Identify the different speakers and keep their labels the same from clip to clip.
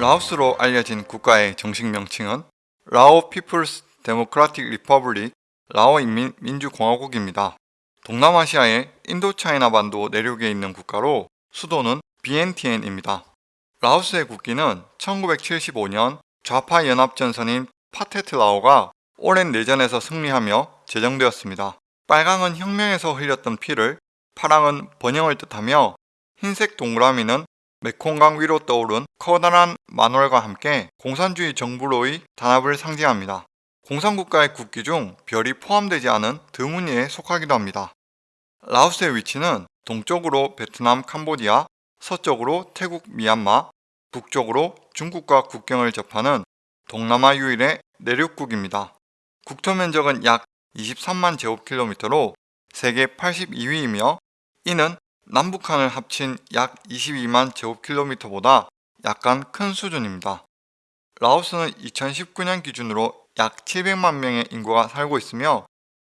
Speaker 1: 라오스로 알려진 국가의 정식 명칭은 Lao People's Democratic Republic 라오 인민 민주공화국입니다. 동남아시아의 인도차이나 반도 내륙에 있는 국가로 수도는 비엔티엔입니다. 라오스의 국기는 1975년 좌파 연합전선인 파테트 라오가 오랜 내전에서 승리하며 제정되었습니다. 빨강은 혁명에서 흘렸던 피를, 파랑은 번영을 뜻하며 흰색 동그라미는 메콩강 위로 떠오른 커다란 만월과 함께 공산주의 정부로의 단합을 상징합니다. 공산국가의 국기 중 별이 포함되지 않은 드무니에 속하기도 합니다. 라오스의 위치는 동쪽으로 베트남, 캄보디아, 서쪽으로 태국, 미얀마, 북쪽으로 중국과 국경을 접하는 동남아 유일의 내륙국입니다. 국토 면적은 약 23만 제곱킬로미터로 세계 82위이며 이는 남북한을 합친 약 22만 제곱킬로미터보다 약간 큰 수준입니다. 라오스는 2019년 기준으로 약 700만 명의 인구가 살고 있으며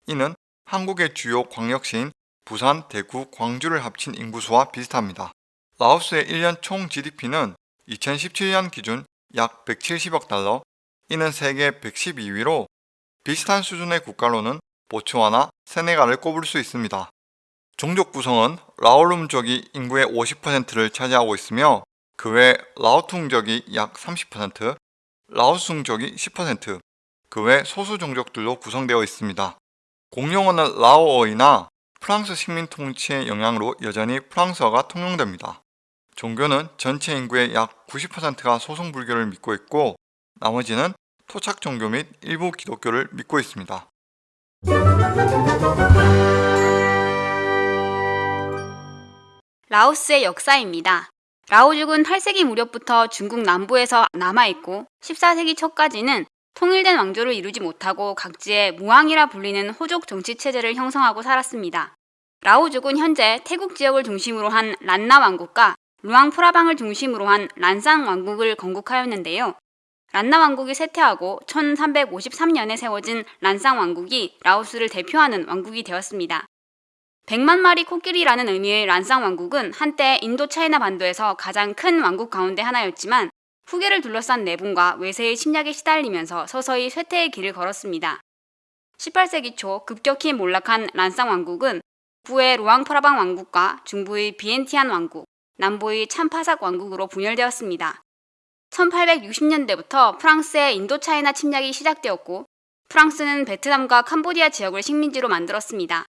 Speaker 1: 이는 한국의 주요 광역시인 부산, 대구, 광주를 합친 인구수와 비슷합니다. 라오스의 1년 총 GDP는 2017년 기준 약 170억 달러, 이는 세계 112위로 비슷한 수준의 국가로는 보츠와나 세네갈을 꼽을 수 있습니다. 종족 구성은 라오룸족이 인구의 50%를 차지하고 있으며 그 외 라오퉁족이 약 30%, 라오숭족이 10%, 그 외 소수 종족들로 구성되어 있습니다. 공용어는 라오어이나 프랑스 식민 통치의 영향으로 여전히 프랑스어가 통용됩니다. 종교는 전체 인구의 약 90%가 소승불교를 믿고 있고 나머지는 토착 종교 및 일부 기독교를 믿고 있습니다.
Speaker 2: 라오스의 역사입니다. 라오죽은 8세기 무렵부터 중국 남부에서 남아있고 14세기 초까지는 통일된 왕조를 이루지 못하고 각지에 무왕이라 불리는 호족 정치체제를 형성하고 살았습니다. 라오죽은 현재 태국 지역을 중심으로 한 란나 왕국과 루앙프라방을 중심으로 한 란상 왕국을 건국하였는데요. 란나 왕국이 쇠퇴하고 1353년에 세워진 란상 왕국이 라오스를 대표하는 왕국이 되었습니다. 100만 마리 코끼리라는 의미의 란상 왕국은 한때 인도 차이나 반도에서 가장 큰 왕국 가운데 하나였지만 후계를 둘러싼 내분과 외세의 침략에 시달리면서 서서히 쇠퇴의 길을 걸었습니다. 18세기 초 급격히 몰락한 란상 왕국은 북부의 루앙프라방 왕국과 중부의 비엔티안 왕국, 남부의 참파삭 왕국으로 분열되었습니다. 1860년대부터 프랑스의 인도차이나 침략이 시작되었고 프랑스는 베트남과 캄보디아 지역을 식민지로 만들었습니다.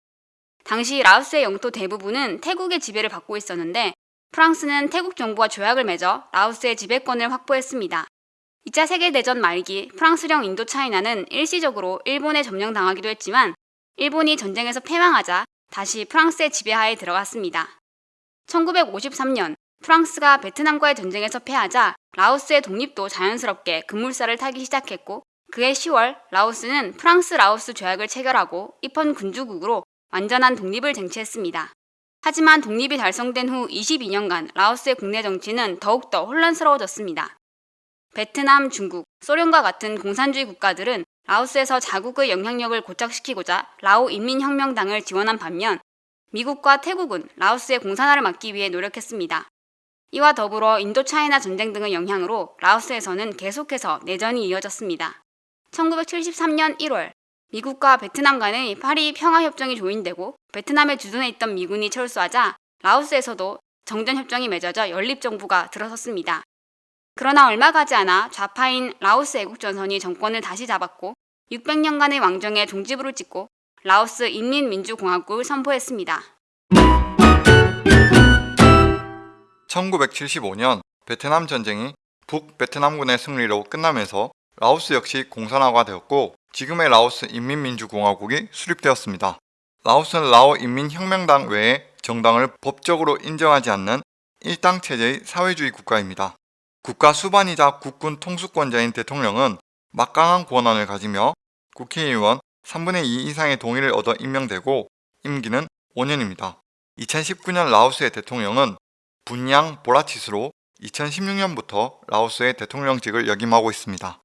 Speaker 2: 당시 라오스의 영토 대부분은 태국의 지배를 받고 있었는데 프랑스는 태국 정부와 조약을 맺어 라오스의 지배권을 확보했습니다. 2차 세계대전 말기 프랑스령 인도차이나는 일시적으로 일본에 점령당하기도 했지만 일본이 전쟁에서 패망하자 다시 프랑스의 지배하에 들어갔습니다. 1953년 프랑스가 베트남과의 전쟁에서 패하자 라오스의 독립도 자연스럽게 급물살을 타기 시작했고 그해 10월 라오스는 프랑스 라오스 조약을 체결하고 입헌 군주국으로 완전한 독립을 쟁취했습니다. 하지만 독립이 달성된 후 22년간 라오스의 국내 정치는 더욱더 혼란스러워졌습니다. 베트남, 중국, 소련과 같은 공산주의 국가들은 라오스에서 자국의 영향력을 고착시키고자 라오 인민혁명당을 지원한 반면 미국과 태국은 라오스의 공산화를 막기 위해 노력했습니다. 이와 더불어 인도차이나 전쟁 등의 영향으로 라오스에서는 계속해서 내전이 이어졌습니다. 1973년 1월 미국과 베트남 간의 파리 평화협정이 조인되고 베트남에 주둔해 있던 미군이 철수하자 라오스에서도 정전협정이 맺어져 연립정부가 들어섰습니다. 그러나 얼마 가지 않아 좌파인 라오스 애국전선이 정권을 다시 잡았고 600년간의 왕정에 종지부를 찍고 라오스 인민민주공화국을 선포했습니다.
Speaker 1: 1975년 베트남 전쟁이 북 베트남군의 승리로 끝나면서 라오스 역시 공산화가 되었고 지금의 라오스 인민민주공화국이 수립되었습니다. 라오스는 라오 인민혁명당 외에 정당을 법적으로 인정하지 않는 일당 체제의 사회주의 국가입니다. 국가 수반이자 국군 통수권자인 대통령은 막강한 권한을 가지며 국회의원 3분의 2 이상의 동의를 얻어 임명되고 임기는 5년입니다. 2019년 라오스의 대통령은 분양 보라치스로 2016년부터 라오스의 대통령직을 역임하고 있습니다.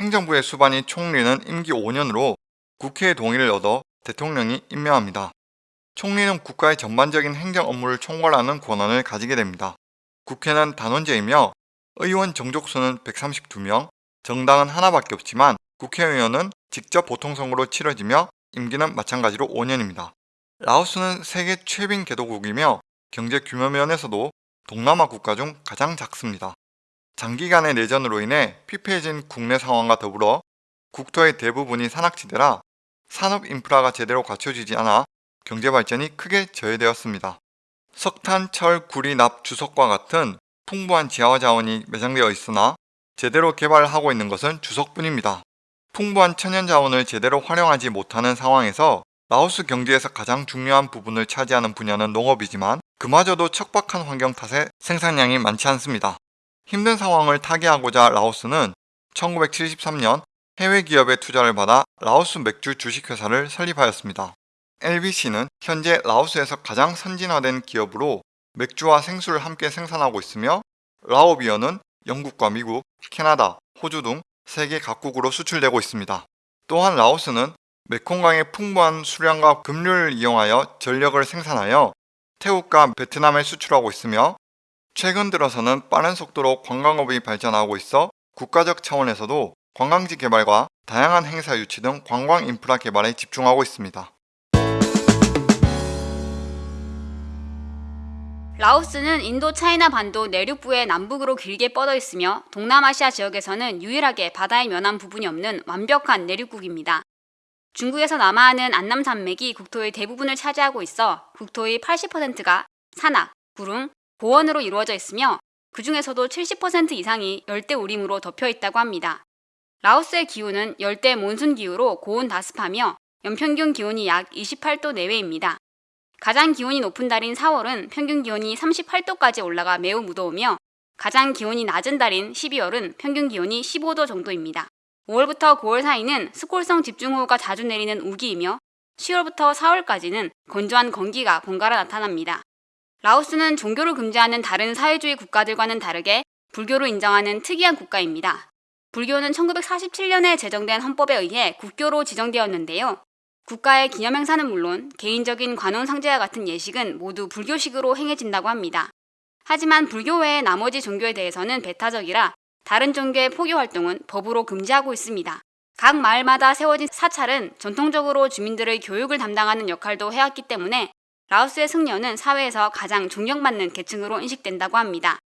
Speaker 1: 행정부의 수반이 총리는 임기 5년으로 국회의 동의를 얻어 대통령이 임명합니다. 총리는 국가의 전반적인 행정 업무를 총괄하는 권한을 가지게 됩니다. 국회는 단원제이며 의원 정족수는 132명, 정당은 하나밖에 없지만 국회의원은 직접 보통선거로 치러지며 임기는 마찬가지로 5년입니다. 라오스는 세계 최빈 개도국이며 경제 규모 면에서도 동남아 국가 중 가장 작습니다. 장기간의 내전으로 인해 피폐해진 국내 상황과 더불어 국토의 대부분이 산악지대라 산업 인프라가 제대로 갖춰지지 않아 경제 발전이 크게 저해되었습니다. 석탄, 철, 구리, 납, 주석과 같은 풍부한 지하 자원이 매장되어 있으나 제대로 개발하고 있는 것은 주석뿐입니다. 풍부한 천연 자원을 제대로 활용하지 못하는 상황에서 라오스 경제에서 가장 중요한 부분을 차지하는 분야는 농업이지만 그마저도 척박한 환경 탓에 생산량이 많지 않습니다. 힘든 상황을 타개하고자 라오스는 1973년 해외 기업의 투자를 받아 라오스 맥주 주식회사를 설립하였습니다. LBC는 현재 라오스에서 가장 선진화된 기업으로 맥주와 생수를 함께 생산하고 있으며 라오비어는 영국과 미국, 캐나다, 호주 등 세계 각국으로 수출되고 있습니다. 또한 라오스는 메콩강의 풍부한 수량과 급류를 이용하여 전력을 생산하여 태국과 베트남에 수출하고 있으며 최근 들어서는 빠른 속도로 관광업이 발전하고 있어 국가적 차원에서도 관광지 개발과 다양한 행사 유치 등 관광 인프라 개발에 집중하고 있습니다.
Speaker 2: 라오스는 인도 차이나 반도 내륙부의 남북으로 길게 뻗어 있으며 동남아시아 지역에서는 유일하게 바다에 면한 부분이 없는 완벽한 내륙국입니다. 중국에서 남하하는 안남 산맥이 국토의 대부분을 차지하고 있어 국토의 80%가 산악, 구릉, 고원으로 이루어져 있으며 그 중에서도 70% 이상이 열대 우림으로 덮여 있다고 합니다. 라오스의 기후는 열대 몬순 기후로 고온 다습하며 연평균 기온이 약 28도 내외입니다. 가장 기온이 높은 달인 4월은 평균 기온이 38도까지 올라가 매우 무더우며 가장 기온이 낮은 달인 12월은 평균 기온이 15도 정도입니다. 5월부터 9월 사이는 스콜성 집중호우가 자주 내리는 우기이며 10월부터 4월까지는 건조한 건기가 번갈아 나타납니다. 라오스는 종교를 금지하는 다른 사회주의 국가들과는 다르게 불교를 인정하는 특이한 국가입니다. 불교는 1947년에 제정된 헌법에 의해 국교로 지정되었는데요. 국가의 기념행사는 물론 개인적인 관혼상제와 같은 예식은 모두 불교식으로 행해진다고 합니다. 하지만 불교 외의 나머지 종교에 대해서는 배타적이라 다른 종교의 포교 활동은 법으로 금지하고 있습니다. 각 마을마다 세워진 사찰은 전통적으로 주민들의 교육을 담당하는 역할도 해왔기 때문에 라오스의 승려는 사회에서 가장 존경받는 계층으로 인식된다고 합니다.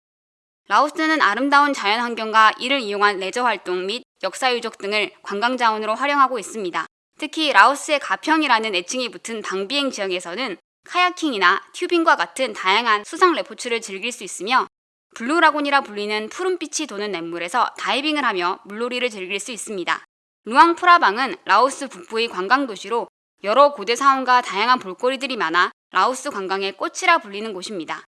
Speaker 2: 라오스는 아름다운 자연 환경과 이를 이용한 레저 활동 및 역사 유적 등을 관광 자원으로 활용하고 있습니다. 특히 라오스의 가평이라는 애칭이 붙은 방비엥 지역에서는 kayaking이나 tubing과 같은 다양한 수상 레포츠를 즐길 수 있으며 블루라군이라 불리는 푸른빛이 도는 냇물에서 다이빙을 하며 물놀이를 즐길 수 있습니다. 루앙프라방은 라오스 북부의 관광도시로 여러 고대 사원과 다양한 볼거리들이 많아 라오스 관광의 꽃이라 불리는 곳입니다.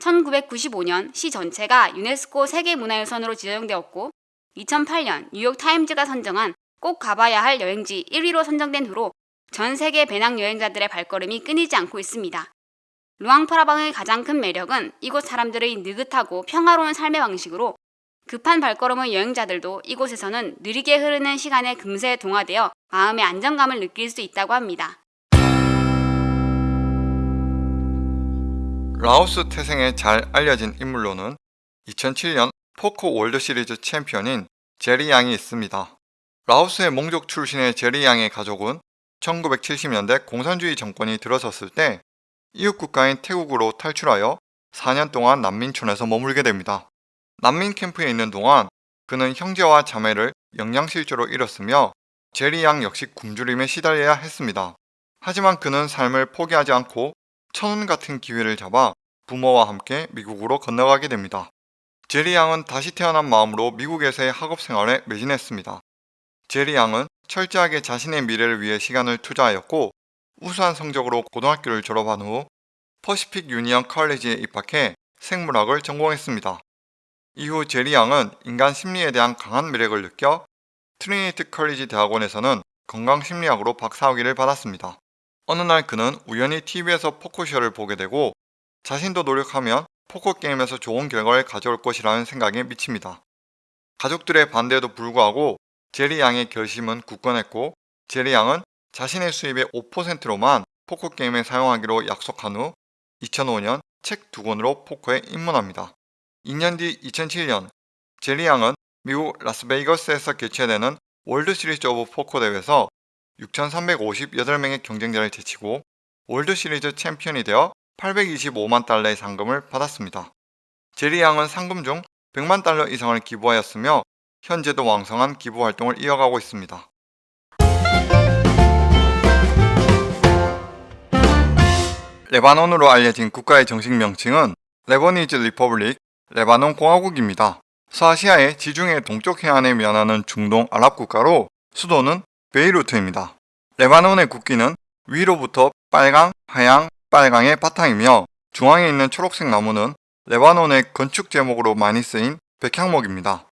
Speaker 2: 1995년 시 전체가 유네스코 세계문화유산으로 지정되었고 2008년 뉴욕타임즈가 선정한 꼭 가봐야 할 여행지 1위로 선정된 후로 전 세계 배낭 여행자들의 발걸음이 끊이지 않고 있습니다. 루앙프라방의 가장 큰 매력은 이곳 사람들의 느긋하고 평화로운 삶의 방식으로 급한 발걸음의 여행자들도 이곳에서는 느리게 흐르는 시간에 금세 동화되어 마음의 안정감을 느낄 수 있다고 합니다.
Speaker 1: 라오스 태생에 잘 알려진 인물로는 2007년 포커 월드 시리즈 챔피언인 제리 양이 있습니다. 라오스의 몽족 출신의 제리 양의 가족은 1970년대 공산주의 정권이 들어섰을 때 이웃 국가인 태국으로 탈출하여 4년 동안 난민촌에서 머물게 됩니다. 난민 캠프에 있는 동안 그는 형제와 자매를 영양실조로 잃었으며 제리 양 역시 굶주림에 시달려야 했습니다. 하지만 그는 삶을 포기하지 않고 천운 같은 기회를 잡아 부모와 함께 미국으로 건너가게 됩니다. 제리 양은 다시 태어난 마음으로 미국에서의 학업 생활에 매진했습니다. 제리 양은 철저하게 자신의 미래를 위해 시간을 투자하였고 우수한 성적으로 고등학교를 졸업한 후 퍼시픽 유니언 컬리지에 입학해 생물학을 전공했습니다. 이후 제리 양은 인간 심리에 대한 강한 매력을 느껴 트리니티 컬리지 대학원에서는 건강심리학으로 박사학위를 받았습니다. 어느 날 그는 우연히 TV에서 포커쇼를 보게 되고 자신도 노력하면 포커 게임에서 좋은 결과를 가져올 것이라는 생각에 미칩니다. 가족들의 반대에도 불구하고 제리 양의 결심은 굳건했고 제리 양은 자신의 수입의 5%로만 포커 게임에 사용하기로 약속한 후 2005년 책 두 권으로 포커에 입문합니다. 2년 뒤 2007년 제리 양은 미국 라스베이거스에서 개최되는 World Series of Poker 대회에서 6,358명의 경쟁자를 제치고 월드 시리즈 챔피언이 되어 825만 달러의 상금을 받았습니다. 제리 양은 상금 중 100만 달러 이상을 기부하였으며 현재도 왕성한 기부 활동을 이어가고 있습니다. 레바논으로 알려진 국가의 정식 명칭은 Lebanese Republic, 레바논 공화국입니다. 서아시아의 지중해 동쪽 해안에 면하는 중동 아랍 국가로 수도는 베이루트입니다. 레바논의 국기는 위로부터 빨강, 하양, 빨강의 바탕이며 중앙에 있는 초록색 나무는 레바논의 건축 재목으로 많이 쓰인 백향목입니다.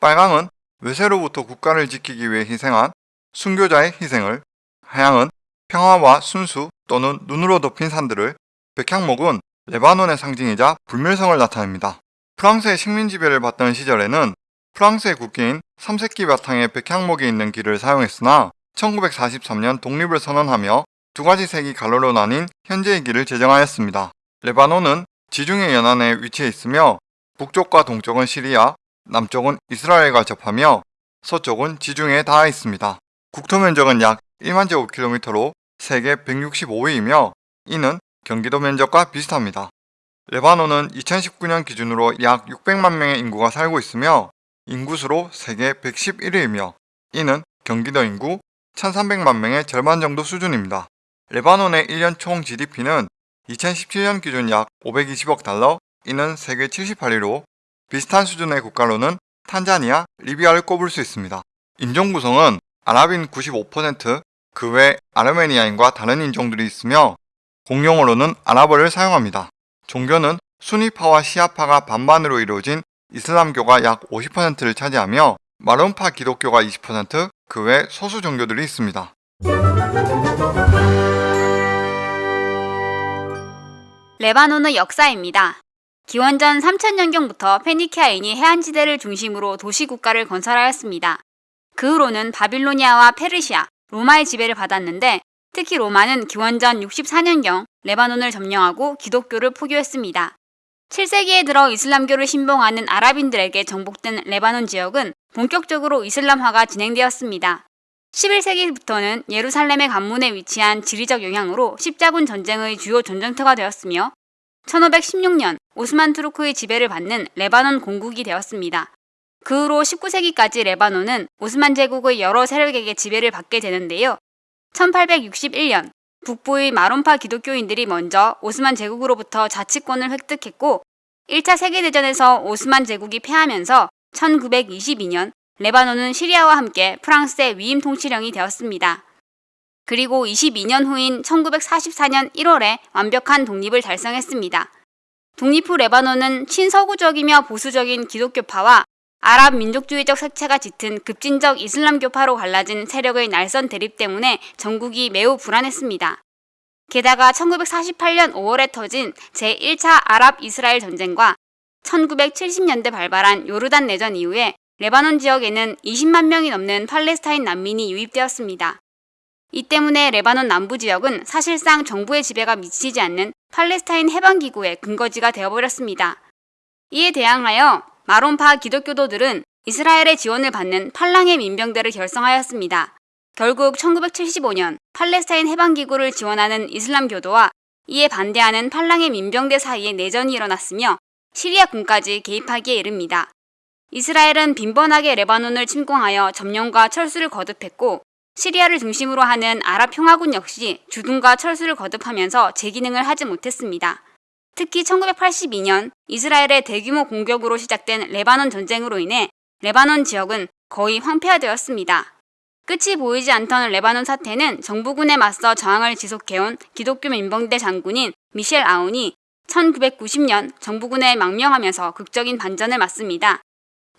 Speaker 1: 빨강은 외세로부터 국가를 지키기 위해 희생한 순교자의 희생을, 하양은 평화와 순수 또는 눈으로 덮인 산들을, 백향목은 레바논의 상징이자 불멸성을 나타냅니다. 프랑스의 식민 지배를 받던 시절에는 프랑스의 국기인 삼색기 바탕에 백향목이 있는 길을 사용했으나 1943년 독립을 선언하며 두 가지 색이 갈로로 나뉜 현재의 길을 제정하였습니다. 레바논은 지중해 연안에 위치해 있으며 북쪽과 동쪽은 시리아, 남쪽은 이스라엘과 접하며 서쪽은 지중해에 닿아 있습니다. 국토 면적은 약 1만 제곱킬로미터로 세계 165위이며 이는 경기도 면적과 비슷합니다. 레바논은 2019년 기준으로 약 600만 명의 인구가 살고 있으며 인구수로 세계 111위이며 이는 경기도 인구 1300만 명의 절반 정도 수준입니다. 레바논의 1년 총 GDP는 2017년 기준 약 520억 달러, 이는 세계 78위로 비슷한 수준의 국가로는 탄자니아, 리비아를 꼽을 수 있습니다. 인종 구성은 아랍인 95%, 그 외 아르메니아인과 다른 인종들이 있으며 공용어로는 아랍어를 사용합니다. 종교는 수니파와 시아파가 반반으로 이루어진 이슬람교가 약 50%를 차지하며 마론파 기독교가 20%, 그 외 소수 종교들이 있습니다.
Speaker 2: 레바논의 역사입니다. 기원전 3000년경부터 페니키아인이 해안지대를 중심으로 도시국가를 건설하였습니다. 그 후로는 바빌로니아와 페르시아, 로마의 지배를 받았는데 특히 로마는 기원전 64년경 레바논을 점령하고 기독교를 포교했습니다. 7세기에 들어 이슬람교를 신봉하는 아랍인들에게 정복된 레바논 지역은 본격적으로 이슬람화가 진행되었습니다. 11세기부터는 예루살렘의 관문에 위치한 지리적 영향으로 십자군 전쟁의 주요 전쟁터가 되었으며 1516년 오스만 투르크의 지배를 받는 레바논 공국이 되었습니다. 그 후로 19세기까지 레바논은 오스만 제국의 여러 세력에게 지배를 받게 되는데요. 1861년 북부의 마론파 기독교인들이 먼저 오스만 제국으로부터 자치권을 획득했고 1차 세계대전에서 오스만 제국이 패하면서 1922년 레바논은 시리아와 함께 프랑스의 위임 통치령이 되었습니다. 그리고 22년 후인 1944년 1월에 완벽한 독립을 달성했습니다. 독립 후 레바논은 친서구적이며 보수적인 기독교파와 아랍 민족주의적 색채가 짙은 급진적 이슬람교파로 갈라진 세력의 날선 대립 때문에 전국이 매우 불안했습니다. 게다가 1948년 5월에 터진 제1차 아랍 이스라엘 전쟁과 1970년대 발발한 요르단 내전 이후에 레바논 지역에는 20만 명이 넘는 팔레스타인 난민이 유입되었습니다. 이 때문에 레바논 남부 지역은 사실상 정부의 지배가 미치지 않는 팔레스타인 해방기구의 근거지가 되어버렸습니다. 이에 대항하여 마론파 기독교도들은 이스라엘의 지원을 받는 팔랑의 민병대를 결성하였습니다. 결국 1975년 팔레스타인 해방기구를 지원하는 이슬람교도와 이에 반대하는 팔랑의 민병대 사이에 내전이 일어났으며 시리아 군까지 개입하기에 이릅니다. 이스라엘은 빈번하게 레바논을 침공하여 점령과 철수를 거듭했고 시리아를 중심으로 하는 아랍 평화군 역시 주둔과 철수를 거듭하면서 재기능을 하지 못했습니다. 특히 1982년 이스라엘의 대규모 공격으로 시작된 레바논 전쟁으로 인해 레바논 지역은 거의 황폐화되었습니다. 끝이 보이지 않던 레바논 사태는 정부군에 맞서 저항을 지속해온 기독교 민병대 장군인 미셸 아운이 1990년 정부군에 망명하면서 극적인 반전을 맞습니다.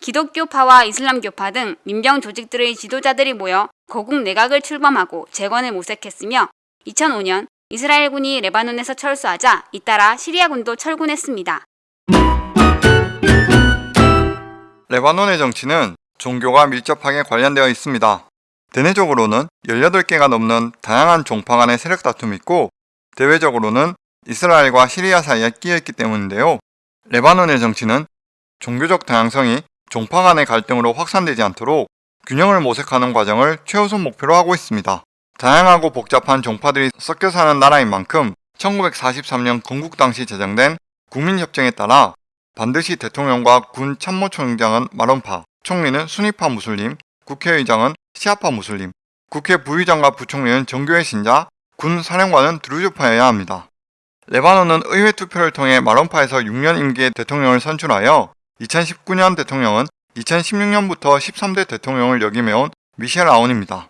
Speaker 2: 기독교파와 이슬람교파 등 민병 조직들의 지도자들이 모여 거국 내각을 출범하고 재건을 모색했으며 2005년 이스라엘군이 레바논에서 철수하자 잇따라 시리아군도 철군했습니다.
Speaker 1: 레바논의 정치는 종교가 밀접하게 관련되어 있습니다. 대내적으로는 18개가 넘는 다양한 종파 간의 세력 다툼이 있고 대외적으로는 이스라엘과 시리아 사이에 끼어 있기 때문인데요. 레바논의 정치는 종교적 다양성이 종파 간의 갈등으로 확산되지 않도록 균형을 모색하는 과정을 최우선 목표로 하고 있습니다. 다양하고 복잡한 종파들이 섞여 사는 나라인 만큼 1943년 건국 당시 제정된 국민협정에 따라 반드시 대통령과 군 참모총장은 마론파, 총리는 순위파 무슬림, 국회의장은 시아파 무슬림, 국회 부의장과 부총리는 정교의 신자, 군 사령관은 드루즈파여야 합니다. 레바논은 의회 투표를 통해 마론파에서 6년 임기의 대통령을 선출하여 2019년 대통령은 2016년부터 13대 대통령을 역임해온 미셸 아온입니다.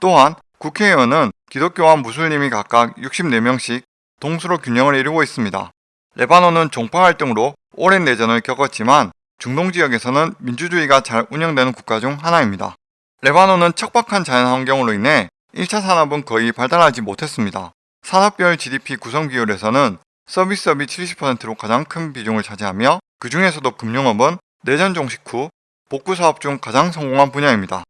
Speaker 1: 또한 국회의원은 기독교와 무슬림이 각각 64명씩 동수로 균형을 이루고 있습니다. 레바논은 종파 갈등으로 오랜 내전을 겪었지만 중동 지역에서는 민주주의가 잘 운영되는 국가 중 하나입니다. 레바논은 척박한 자연 환경으로 인해 1차 산업은 거의 발달하지 못했습니다. 산업별 GDP 구성 비율에서는 서비스업이 70%로 가장 큰 비중을 차지하며 그 중에서도 금융업은 내전 종식 후 복구 사업 중 가장 성공한 분야입니다.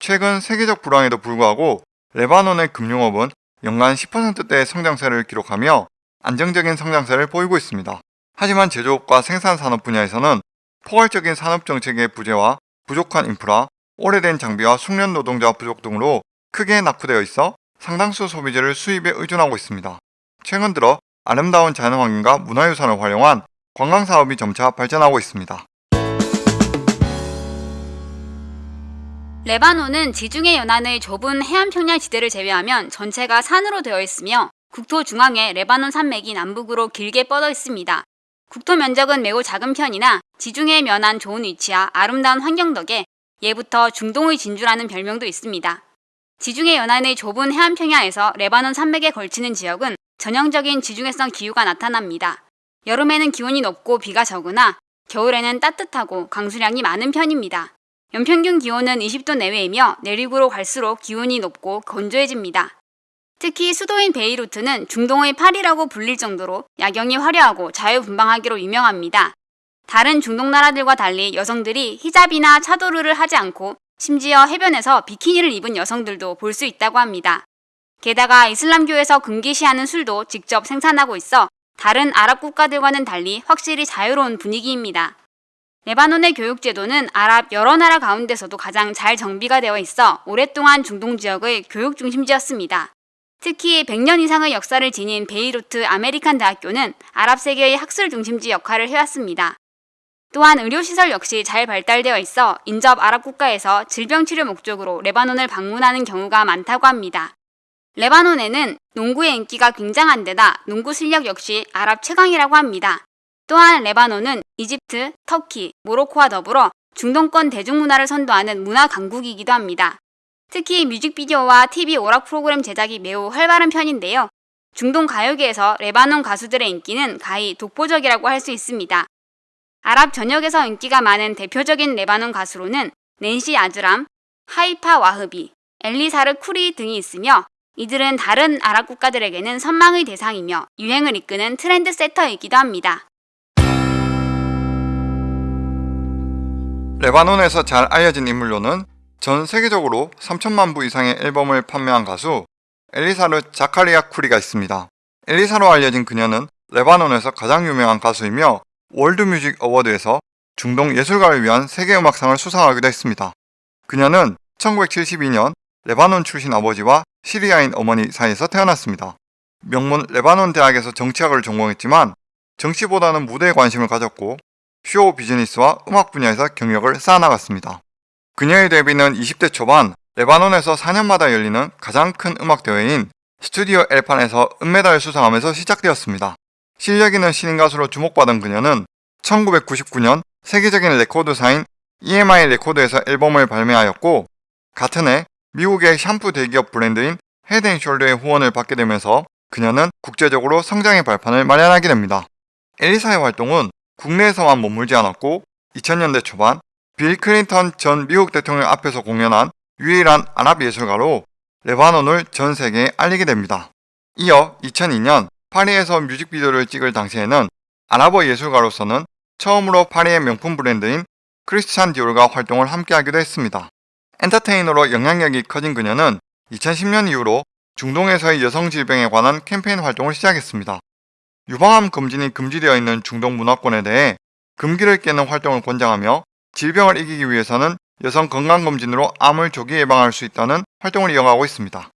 Speaker 1: 최근 세계적 불황에도 불구하고 레바논의 금융업은 연간 10%대의 성장세를 기록하며 안정적인 성장세를 보이고 있습니다. 하지만 제조업과 생산산업 분야에서는 포괄적인 산업정책의 부재와 부족한 인프라, 오래된 장비와 숙련 노동자 부족 등으로 크게 낙후되어 있어 상당수 소비재를 수입에 의존하고 있습니다. 최근 들어 아름다운 자연환경과 문화유산을 활용한 관광사업이 점차 발전하고 있습니다.
Speaker 2: 레바논은 지중해 연안의 좁은 해안 평야 지대를 제외하면 전체가 산으로 되어 있으며 국토 중앙에 레바논 산맥이 남북으로 길게 뻗어 있습니다. 국토 면적은 매우 작은 편이나 지중해 면한 좋은 위치와 아름다운 환경 덕에 예부터 중동의 진주라는 별명도 있습니다. 지중해 연안의 좁은 해안 평야에서 레바논 산맥에 걸치는 지역은 전형적인 지중해성 기후가 나타납니다. 여름에는 기온이 높고 비가 적으나 겨울에는 따뜻하고 강수량이 많은 편입니다. 연평균 기온은 20도 내외이며 내륙으로 갈수록 기온이 높고 건조해집니다. 특히 수도인 베이루트는 중동의 파리라고 불릴 정도로 야경이 화려하고 자유분방하기로 유명합니다. 다른 중동 나라들과 달리 여성들이 히잡이나 차도르를 하지 않고 심지어 해변에서 비키니를 입은 여성들도 볼 수 있다고 합니다. 게다가 이슬람교에서 금기시하는 술도 직접 생산하고 있어 다른 아랍 국가들과는 달리 확실히 자유로운 분위기입니다. 레바논의 교육제도는 아랍 여러 나라 가운데서도 가장 잘 정비가 되어 있어 오랫동안 중동 지역의 교육 중심지였습니다. 특히 100년 이상의 역사를 지닌 베이루트 아메리칸 대학교는 아랍 세계의 학술 중심지 역할을 해왔습니다. 또한 의료시설 역시 잘 발달되어 있어 인접 아랍 국가에서 질병 치료 목적으로 레바논을 방문하는 경우가 많다고 합니다. 레바논에는 농구의 인기가 굉장한 데다 농구 실력 역시 아랍 최강이라고 합니다. 또한 레바논은 이집트, 터키, 모로코와 더불어 중동권 대중문화를 선도하는 문화 강국이기도 합니다. 특히 뮤직비디오와 TV 오락 프로그램 제작이 매우 활발한 편인데요. 중동 가요계에서 레바논 가수들의 인기는 가히 독보적이라고 할 수 있습니다. 아랍 전역에서 인기가 많은 대표적인 레바논 가수로는 낸시 아즈람, 하이파 와흐비, 엘리사르 쿠리 등이 있으며 이들은 다른 아랍 국가들에게는 선망의 대상이며 유행을 이끄는 트렌드 세터이기도 합니다.
Speaker 1: 레바논에서 잘 알려진 인물로는 전 세계적으로 3천만 부 이상의 앨범을 판매한 가수 엘리사르 자카리아 쿠리가 있습니다. 엘리사로 알려진 그녀는 레바논에서 가장 유명한 가수이며 월드뮤직 어워드에서 중동 예술가를 위한 세계음악상을 수상하기도 했습니다. 그녀는 1972년 레바논 출신 아버지와 시리아인 어머니 사이에서 태어났습니다. 명문 레바논 대학에서 정치학을 전공했지만 정치보다는 무대에 관심을 가졌고 쇼 비즈니스와 음악 분야에서 경력을 쌓아나갔습니다. 그녀의 데뷔는 20대 초반 레바논에서 4년마다 열리는 가장 큰 음악 대회인 스튜디오 엘 판에서 은메달을 수상하면서 시작되었습니다. 실력 있는 신인 가수로 주목받은 그녀는 1999년 세계적인 레코드사인 EMI 레코드에서 앨범을 발매하였고 같은 해 미국의 샴푸 대기업 브랜드인 헤드앤숄더의 후원을 받게 되면서 그녀는 국제적으로 성장의 발판을 마련하게 됩니다. 엘리사의 활동은 국내에서만 머물지 않았고 2000년대 초반 빌 클린턴 전 미국 대통령 앞에서 공연한 유일한 아랍 예술가로 레바논을 전 세계에 알리게 됩니다. 이어 2002년 파리에서 뮤직비디오를 찍을 당시에는 아랍어 예술가로서는 처음으로 파리의 명품 브랜드인 크리스찬 디올과 활동을 함께하기도 했습니다. 엔터테이너로 영향력이 커진 그녀는 2010년 이후로 중동에서의 여성 질병에 관한 캠페인 활동을 시작했습니다. 유방암 검진이 금지되어 있는 중동 문화권에 대해 금기를 깨는 활동을 권장하며 질병을 이기기 위해서는 여성 건강검진으로 암을 조기 예방할 수 있다는 활동을 이어가고 있습니다.